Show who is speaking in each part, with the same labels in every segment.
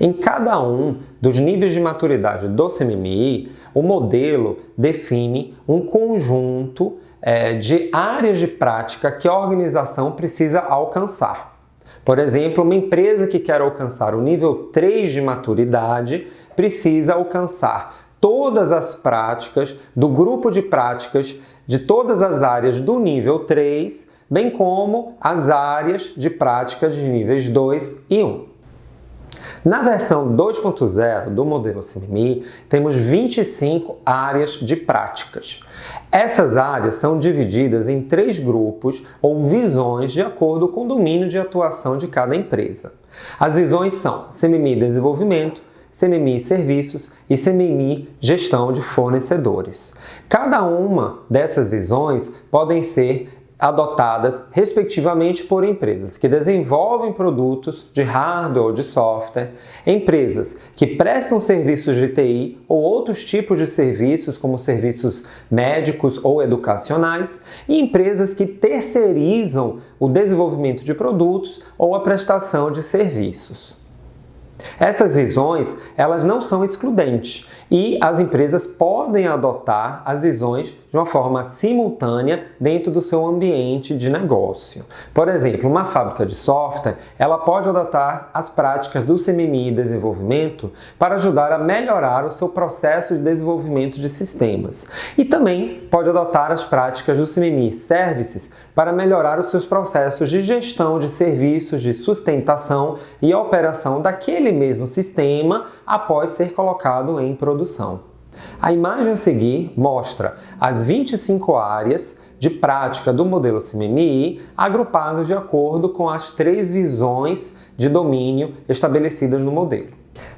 Speaker 1: Em cada um dos níveis de maturidade do CMMI, o modelo define um conjunto é, de áreas de prática que a organização precisa alcançar. Por exemplo, uma empresa que quer alcançar o nível 3 de maturidade precisa alcançar todas as práticas do grupo de práticas de todas as áreas do nível 3, bem como as áreas de práticas de níveis 2 e 1. Na versão 2.0 do modelo CMMI, temos 25 áreas de práticas. Essas áreas são divididas em três grupos ou visões de acordo com o domínio de atuação de cada empresa. As visões são CMMI Desenvolvimento, CMMI Serviços e CMMI Gestão de Fornecedores. Cada uma dessas visões podem ser adotadas respectivamente por empresas que desenvolvem produtos de hardware ou de software, empresas que prestam serviços de TI ou outros tipos de serviços como serviços médicos ou educacionais e empresas que terceirizam o desenvolvimento de produtos ou a prestação de serviços. Essas visões, elas não são excludentes e as empresas podem adotar as visões de uma forma simultânea dentro do seu ambiente de negócio. Por exemplo, uma fábrica de software, ela pode adotar as práticas do CMMI desenvolvimento para ajudar a melhorar o seu processo de desenvolvimento de sistemas. E também pode adotar as práticas do CMMI Services para melhorar os seus processos de gestão de serviços, de sustentação e operação daquele mesmo sistema após ser colocado em produção. A imagem a seguir mostra as 25 áreas de prática do modelo CMMI agrupadas de acordo com as três visões de domínio estabelecidas no modelo.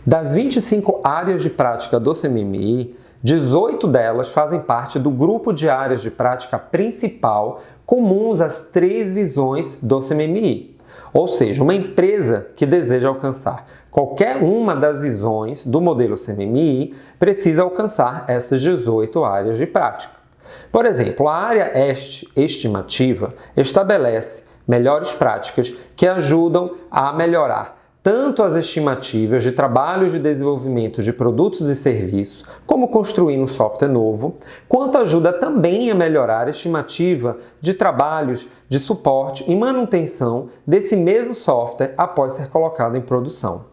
Speaker 1: Das 25 áreas de prática do CMMI, 18 delas fazem parte do grupo de áreas de prática principal comuns às três visões do CMMI. Ou seja, uma empresa que deseja alcançar qualquer uma das visões do modelo CMMI precisa alcançar essas 18 áreas de prática. Por exemplo, a área estimativa estabelece melhores práticas que ajudam a melhorar tanto as estimativas de trabalhos de desenvolvimento de produtos e serviços, como construir um software novo, quanto ajuda também a melhorar a estimativa de trabalhos de suporte e manutenção desse mesmo software após ser colocado em produção.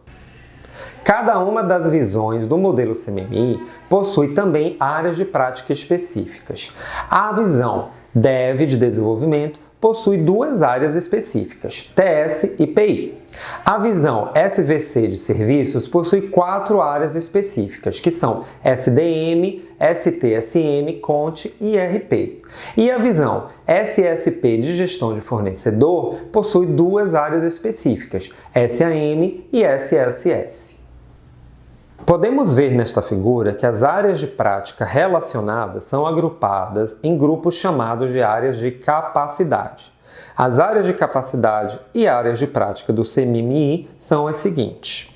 Speaker 1: Cada uma das visões do modelo CMMI possui também áreas de prática específicas. A visão Dev de desenvolvimento possui duas áreas específicas, TS e PI. A visão SVC de serviços possui quatro áreas específicas, que são SDM, STSM, Conte e RP. E a visão SSP de gestão de fornecedor possui duas áreas específicas, SAM e SSS. Podemos ver nesta figura que as áreas de prática relacionadas são agrupadas em grupos chamados de áreas de capacidade. As áreas de capacidade e áreas de prática do CMMI são as seguintes.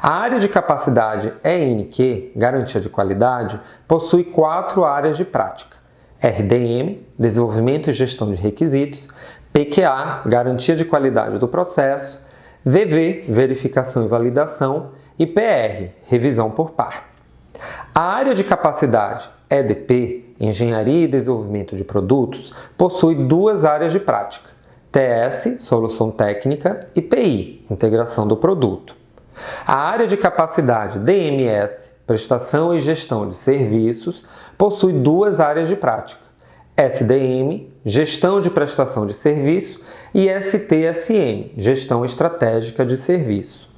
Speaker 1: A área de capacidade ENQ, Garantia de Qualidade, possui quatro áreas de prática. RDM, Desenvolvimento e Gestão de Requisitos, PQA, Garantia de Qualidade do Processo, VV, Verificação e Validação e PR, revisão por par. A área de capacidade EDP, Engenharia e Desenvolvimento de Produtos, possui duas áreas de prática, TS, Solução Técnica, e PI, Integração do Produto. A área de capacidade DMS, Prestação e Gestão de Serviços, possui duas áreas de prática, SDM, Gestão de Prestação de Serviço, e STSM, Gestão Estratégica de Serviço.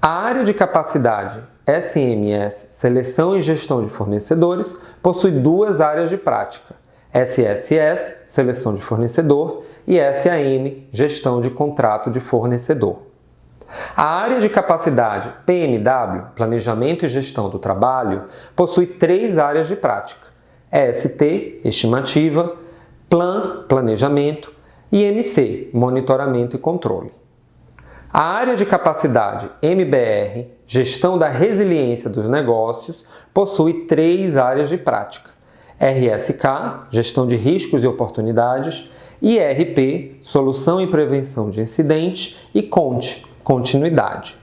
Speaker 1: A área de capacidade SMS, Seleção e Gestão de Fornecedores, possui duas áreas de prática, SSS, Seleção de Fornecedor, e SAM, Gestão de Contrato de Fornecedor. A área de capacidade PMW, Planejamento e Gestão do Trabalho, possui três áreas de prática, EST, Estimativa, Plan, Planejamento, e MC, Monitoramento e Controle. A área de capacidade MBR, Gestão da Resiliência dos Negócios, possui três áreas de prática. RSK, Gestão de Riscos e Oportunidades, IRP, Solução e Prevenção de Incidentes e CONTE, Continuidade.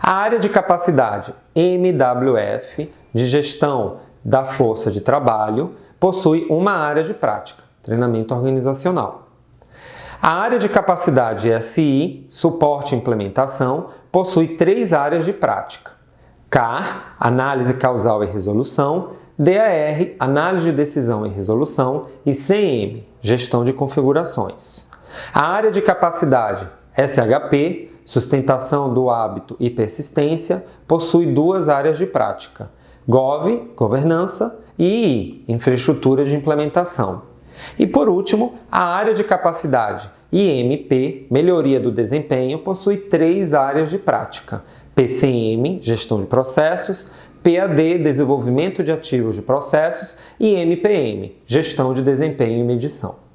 Speaker 1: A área de capacidade MWF, de gestão da força de trabalho, possui uma área de prática, treinamento organizacional. A área de capacidade SI, suporte e implementação, possui três áreas de prática. CAR, análise causal e resolução, DAR, análise de decisão e resolução, e CM, gestão de configurações. A área de capacidade SHP, sustentação do hábito e persistência, possui duas áreas de prática, GOV, governança, e I, infraestrutura de implementação. E por último, a área de capacidade IMP, melhoria do desempenho, possui três áreas de prática, PCM, gestão de processos, PAD, desenvolvimento de ativos de processos, e MPM, gestão de desempenho e medição.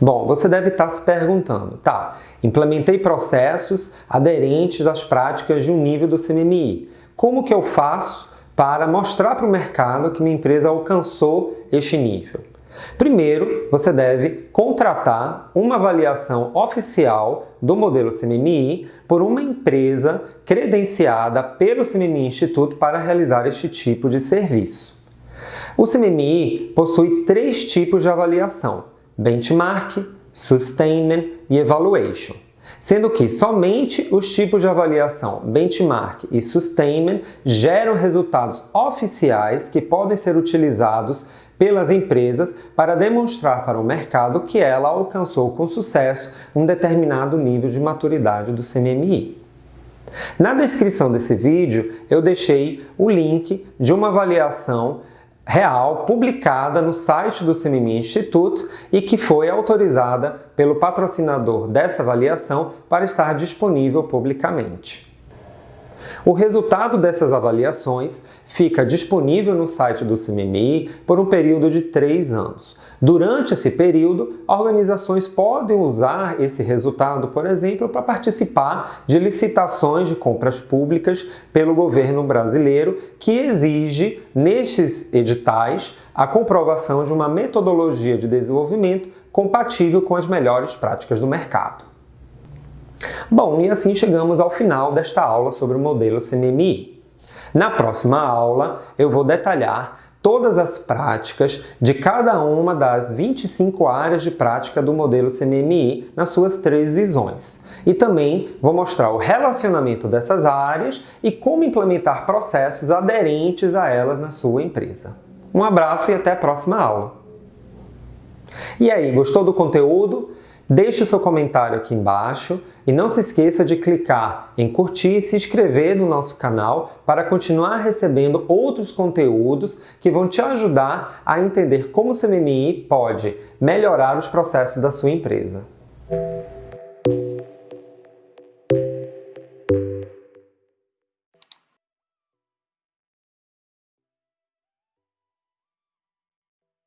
Speaker 1: Bom, você deve estar se perguntando, tá, implementei processos aderentes às práticas de um nível do CMMI. Como que eu faço para mostrar para o mercado que minha empresa alcançou este nível? Primeiro, você deve contratar uma avaliação oficial do modelo CMMI por uma empresa credenciada pelo CMMI Instituto para realizar este tipo de serviço. O CMMI possui três tipos de avaliação, benchmark, sustainment e evaluation, sendo que somente os tipos de avaliação benchmark e sustainment geram resultados oficiais que podem ser utilizados pelas empresas para demonstrar para o mercado que ela alcançou com sucesso um determinado nível de maturidade do CMMI. Na descrição desse vídeo eu deixei o link de uma avaliação real publicada no site do CMMI Instituto e que foi autorizada pelo patrocinador dessa avaliação para estar disponível publicamente. O resultado dessas avaliações fica disponível no site do CMMI por um período de três anos. Durante esse período, organizações podem usar esse resultado, por exemplo, para participar de licitações de compras públicas pelo governo brasileiro, que exige, nestes editais, a comprovação de uma metodologia de desenvolvimento compatível com as melhores práticas do mercado. Bom, e assim chegamos ao final desta aula sobre o modelo CMMI. Na próxima aula, eu vou detalhar todas as práticas de cada uma das 25 áreas de prática do modelo CMMI nas suas três visões. E também vou mostrar o relacionamento dessas áreas e como implementar processos aderentes a elas na sua empresa. Um abraço e até a próxima aula! E aí, gostou do conteúdo? Deixe o seu comentário aqui embaixo e não se esqueça de clicar em curtir e se inscrever no nosso canal para continuar recebendo outros conteúdos que vão te ajudar a entender como o CMMI pode melhorar os processos da sua empresa.